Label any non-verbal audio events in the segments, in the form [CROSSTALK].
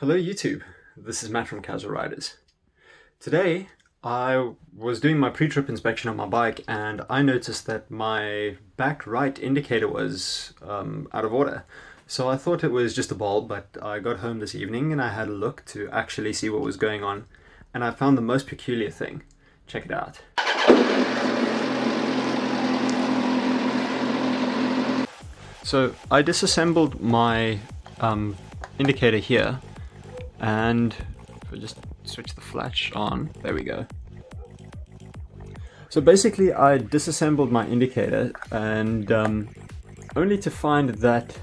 Hello YouTube, this is Matt from Casual Riders. Today I was doing my pre-trip inspection on my bike and I noticed that my back right indicator was um, out of order. So I thought it was just a bulb but I got home this evening and I had a look to actually see what was going on and I found the most peculiar thing. Check it out. So I disassembled my um, indicator here and if I just switch the flash on, there we go. So basically I disassembled my indicator and um, only to find that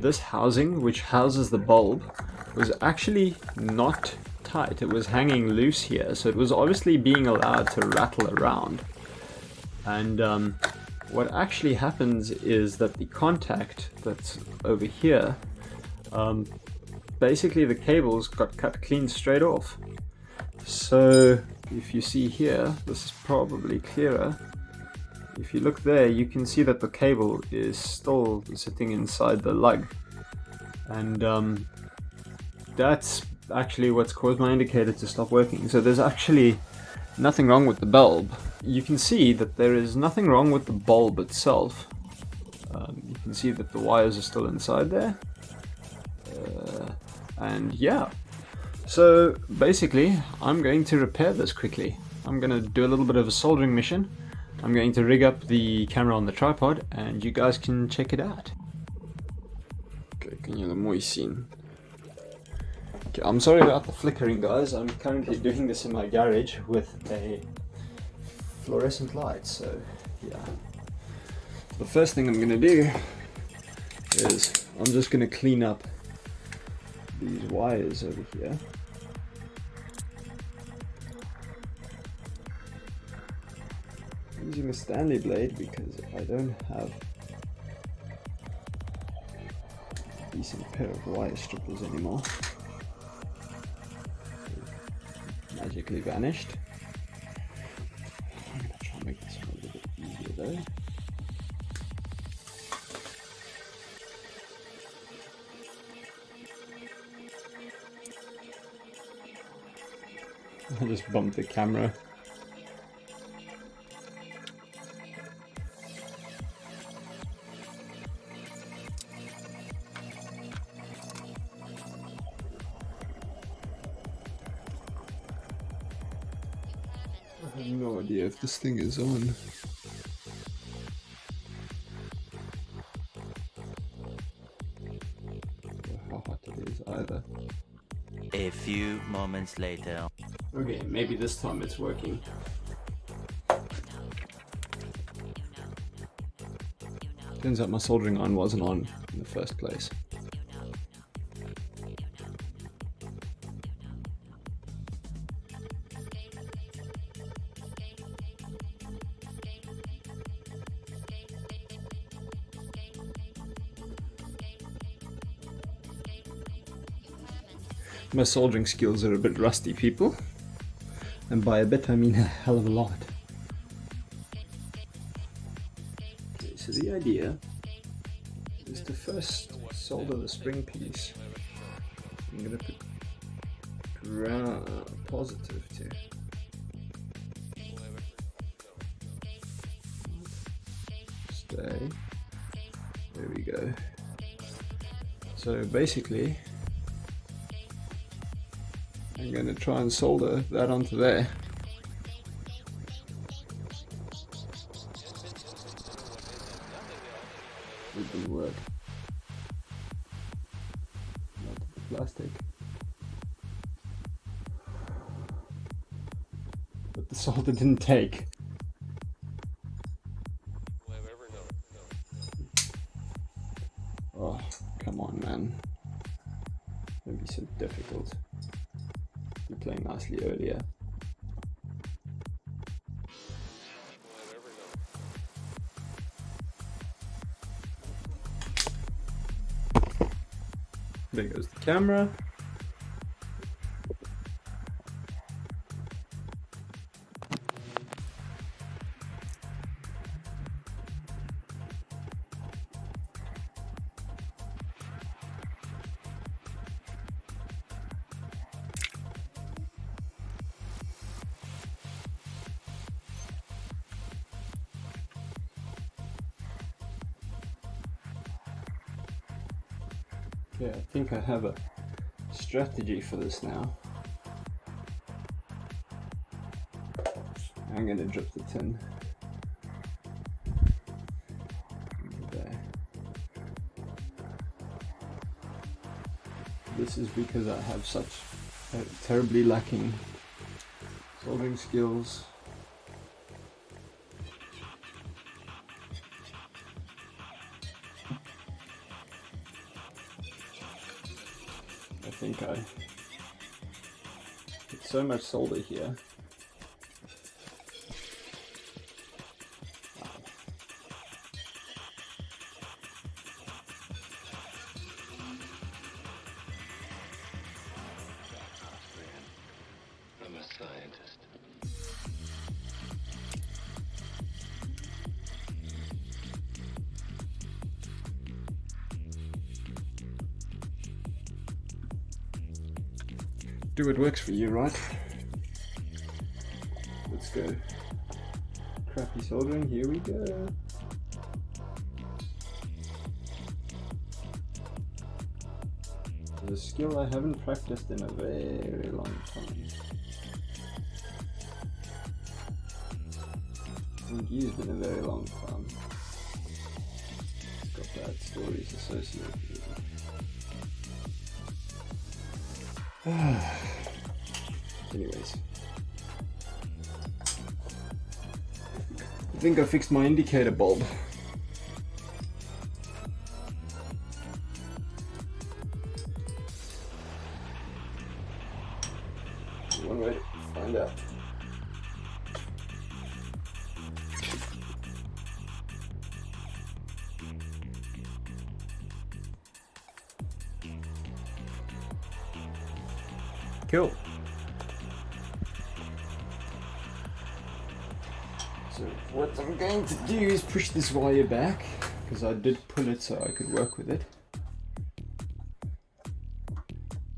this housing, which houses the bulb, was actually not tight. It was hanging loose here, so it was obviously being allowed to rattle around. And um, what actually happens is that the contact that's over here, um, basically the cables got cut clean straight off. So if you see here, this is probably clearer. If you look there, you can see that the cable is still sitting inside the lug. And um, that's actually what's caused my indicator to stop working. So there's actually nothing wrong with the bulb. You can see that there is nothing wrong with the bulb itself. Um, you can see that the wires are still inside there. Uh, and yeah, so basically I'm going to repair this quickly. I'm going to do a little bit of a soldering mission. I'm going to rig up the camera on the tripod and you guys can check it out. Okay, can you mooi zien? Okay, I'm sorry about the flickering guys. I'm currently doing this in my garage with a fluorescent light, so yeah. The first thing I'm going to do is I'm just going to clean up these wires over here. using a Stanley blade because I don't have a decent pair of wire strippers anymore. magically vanished. I'm gonna try and make this one a little bit easier though. I just bumped the camera. I have no idea if this thing is on. How hot it is either. A few moments later. Okay, maybe this time it's working. Turns out my soldering iron wasn't on in the first place. My soldering skills are a bit rusty, people. And by a bit, I mean a hell of a lot. Okay, so the idea is to first solder the spring piece. I'm gonna put ground positive to stay. There we go. So basically, I'm going to try and solder that onto there. It didn't work. Not the plastic. But the solder didn't take. Oh, come on man. Don't be so difficult you playing nicely earlier. There goes the camera. Yeah, I think I have a strategy for this now. I'm gonna drop the tin. There. This is because I have such uh, terribly lacking soldering skills. I think I put so much solder here. I'm a scientist. Do what works for you, right? Let's go. Crappy soldering, here we go. A skill I haven't practiced in a very long time. Haven't used in a very long time. Got bad stories associated [SIGHS] Anyways. I think I fixed my indicator bulb. One way to find out. Cool. So what I'm going to do is push this wire back because I did pull it so I could work with it.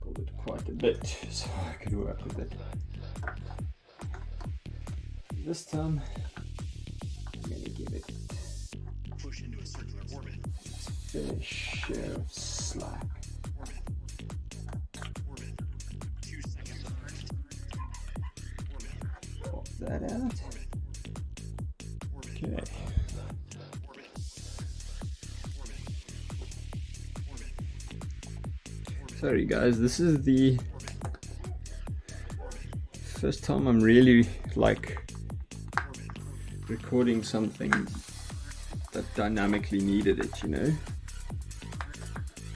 Pulled it quite a bit so I could work with it. This time I'm gonna give it push into a circular orbit. its fair share of slack. That out. Okay. Sorry guys, this is the first time I'm really like recording something that dynamically needed it, you know?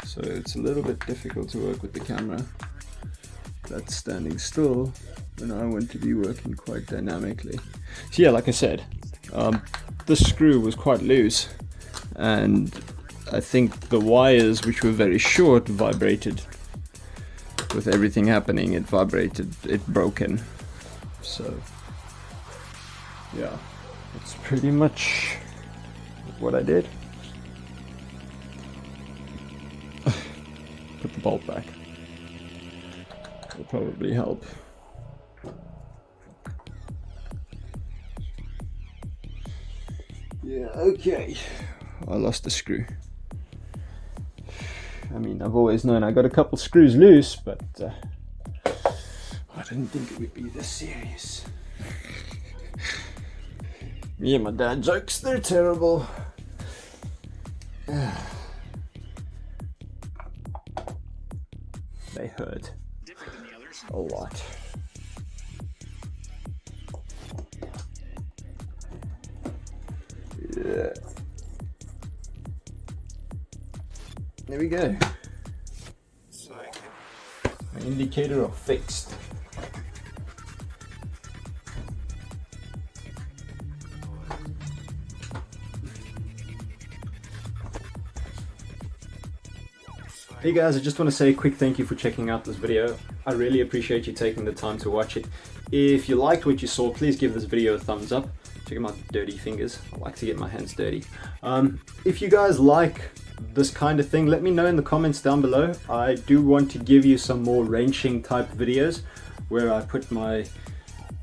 So it's a little bit difficult to work with the camera that's standing still when I want to be working quite dynamically. So yeah, like I said, um, this screw was quite loose and I think the wires, which were very short, vibrated. With everything happening, it vibrated, it broken. So, yeah, that's pretty much what I did. [SIGHS] Put the bolt back. Will probably help. Yeah, okay. I lost the screw. I mean, I've always known I got a couple screws loose, but uh, I didn't think it would be this serious. Me and my dad jokes, they're terrible. [SIGHS] they hurt a lot. There we go. My indicator are fixed. Hey guys, I just want to say a quick thank you for checking out this video. I really appreciate you taking the time to watch it. If you liked what you saw, please give this video a thumbs up. Check out my dirty fingers. I like to get my hands dirty. Um, if you guys like this kind of thing, let me know in the comments down below. I do want to give you some more wrenching type videos where I put my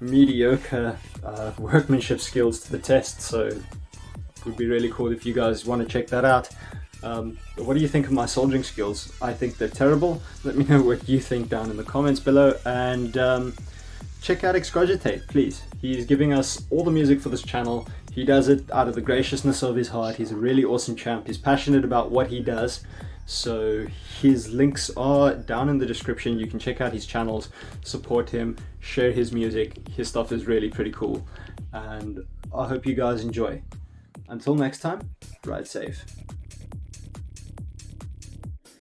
mediocre uh, workmanship skills to the test. So it would be really cool if you guys want to check that out. Um, what do you think of my soldering skills? I think they're terrible. Let me know what you think down in the comments below and um, check out Excogitate, please. He's giving us all the music for this channel. He does it out of the graciousness of his heart. He's a really awesome champ. He's passionate about what he does. So his links are down in the description. You can check out his channels, support him, share his music. His stuff is really pretty cool. And I hope you guys enjoy. Until next time, ride safe.